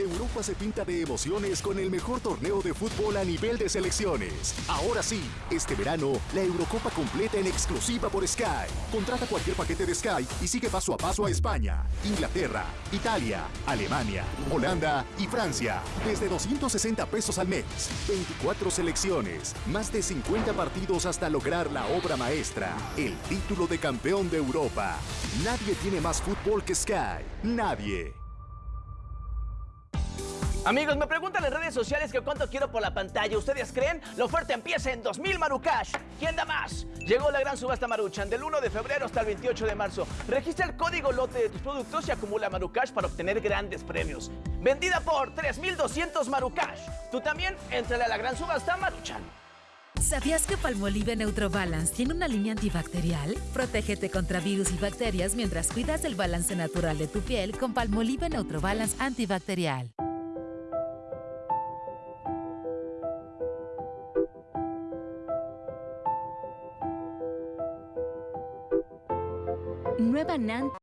Europa se pinta de emociones con el mejor torneo de fútbol a nivel de selecciones. Ahora sí, este verano, la Eurocopa completa en exclusiva por Sky. Contrata cualquier paquete de Sky y sigue paso a paso a España, Inglaterra, Italia, Alemania, Holanda y Francia. Desde 260 pesos al mes. 24 selecciones, más de 50 partidos hasta lograr la obra maestra, el título de campeón de Europa. Nadie tiene más fútbol que Sky. Nadie. Amigos, me preguntan en redes sociales que cuánto quiero por la pantalla. ¿Ustedes creen? La oferta empieza en 2000 Marucash. ¿Quién da más? Llegó la gran subasta Maruchan del 1 de febrero hasta el 28 de marzo. Registra el código lote de tus productos y acumula Marucash para obtener grandes premios. Vendida por 3200 Marucash. Tú también, entrale a la gran subasta Maruchan. ¿Sabías que Palmolive Neutrobalance tiene una línea antibacterial? Protégete contra virus y bacterias mientras cuidas el balance natural de tu piel con Palmolive Neutrobalance antibacterial. Nueva NAN